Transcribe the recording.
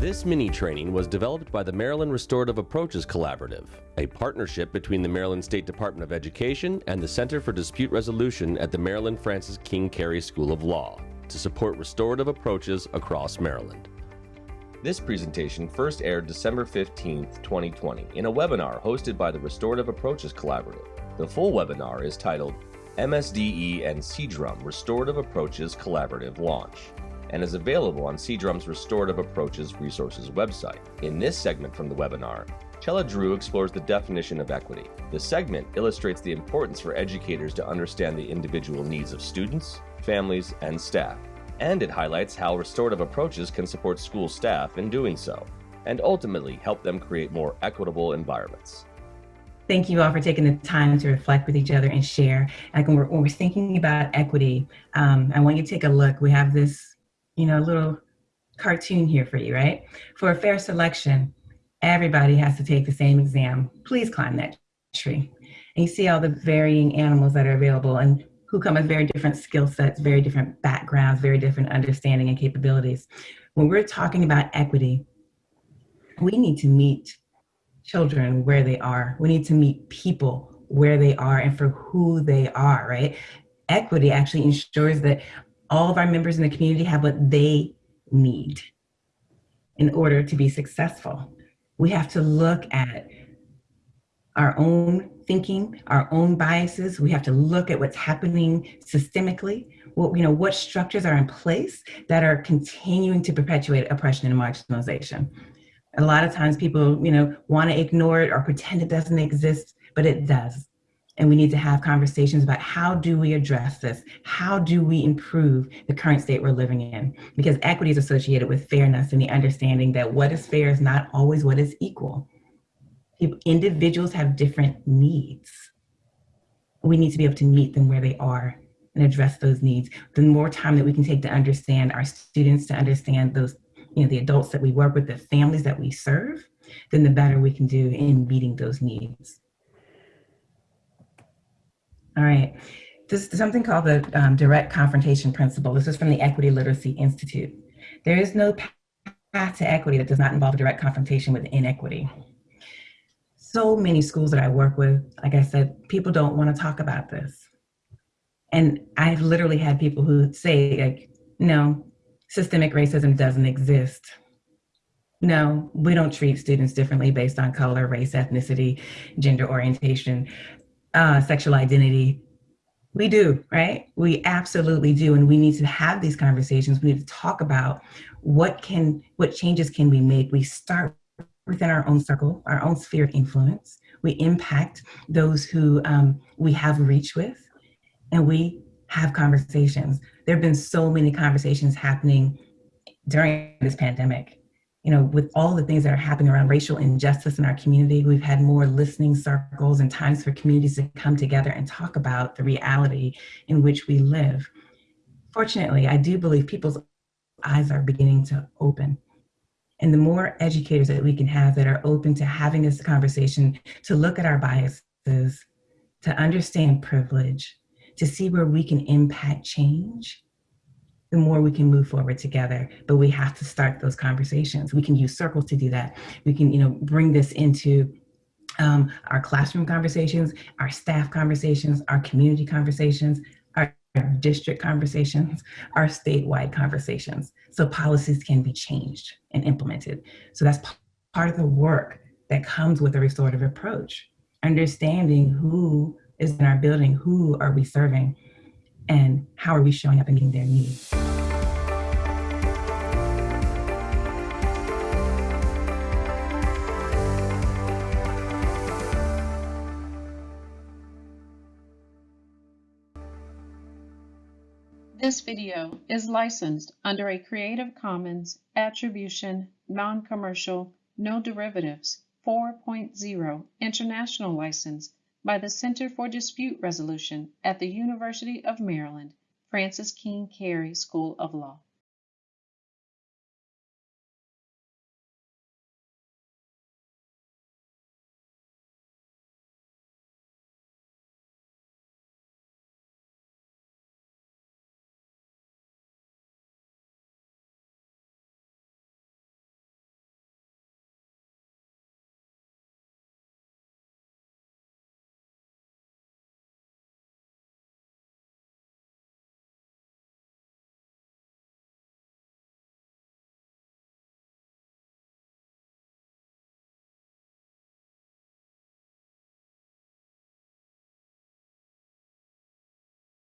This mini training was developed by the Maryland Restorative Approaches Collaborative, a partnership between the Maryland State Department of Education and the Center for Dispute Resolution at the Maryland Francis King Carey School of Law to support restorative approaches across Maryland. This presentation first aired December 15, 2020, in a webinar hosted by the Restorative Approaches Collaborative. The full webinar is titled MSDE and CDRUM Restorative Approaches Collaborative Launch and is available on CDRUM's Restorative Approaches Resources website. In this segment from the webinar, Chella Drew explores the definition of equity. The segment illustrates the importance for educators to understand the individual needs of students, families, and staff. And it highlights how restorative approaches can support school staff in doing so, and ultimately help them create more equitable environments. Thank you all for taking the time to reflect with each other and share. Like when we're, when we're thinking about equity, um, I want you to take a look. We have this you know, a little cartoon here for you, right? For a fair selection, everybody has to take the same exam. Please climb that tree. And you see all the varying animals that are available and who come with very different skill sets, very different backgrounds, very different understanding and capabilities. When we're talking about equity, we need to meet children where they are. We need to meet people where they are and for who they are, right? Equity actually ensures that all of our members in the community have what they need in order to be successful. We have to look at our own thinking, our own biases. We have to look at what's happening systemically. What, you know, what structures are in place that are continuing to perpetuate oppression and marginalization. A lot of times people, you know, want to ignore it or pretend it doesn't exist, but it does and we need to have conversations about how do we address this? How do we improve the current state we're living in? Because equity is associated with fairness and the understanding that what is fair is not always what is equal. Individuals have different needs. We need to be able to meet them where they are and address those needs. The more time that we can take to understand our students, to understand those, you know, the adults that we work with, the families that we serve, then the better we can do in meeting those needs. All right. This is something called the um, direct confrontation principle. This is from the Equity Literacy Institute. There is no path to equity that does not involve a direct confrontation with inequity. So many schools that I work with, like I said, people don't want to talk about this. And I've literally had people who say, like, no, systemic racism doesn't exist. No, we don't treat students differently based on color, race, ethnicity, gender orientation uh, sexual identity. We do, right? We absolutely do. And we need to have these conversations. We need to talk about what can, what changes can we make? We start within our own circle, our own sphere of influence. We impact those who um, we have reach with, and we have conversations. There have been so many conversations happening during this pandemic you know, with all the things that are happening around racial injustice in our community, we've had more listening circles and times for communities to come together and talk about the reality in which we live. Fortunately, I do believe people's eyes are beginning to open. And the more educators that we can have that are open to having this conversation, to look at our biases, to understand privilege, to see where we can impact change, the more we can move forward together. But we have to start those conversations. We can use circles to do that. We can, you know, bring this into um, our classroom conversations, our staff conversations, our community conversations, our district conversations, our statewide conversations. So policies can be changed and implemented. So that's part of the work that comes with a restorative approach. Understanding who is in our building, who are we serving, and how are we showing up and meeting their needs. This video is licensed under a Creative Commons Attribution, Non-Commercial, No Derivatives 4.0 International License by the Center for Dispute Resolution at the University of Maryland, Francis King Carey School of Law.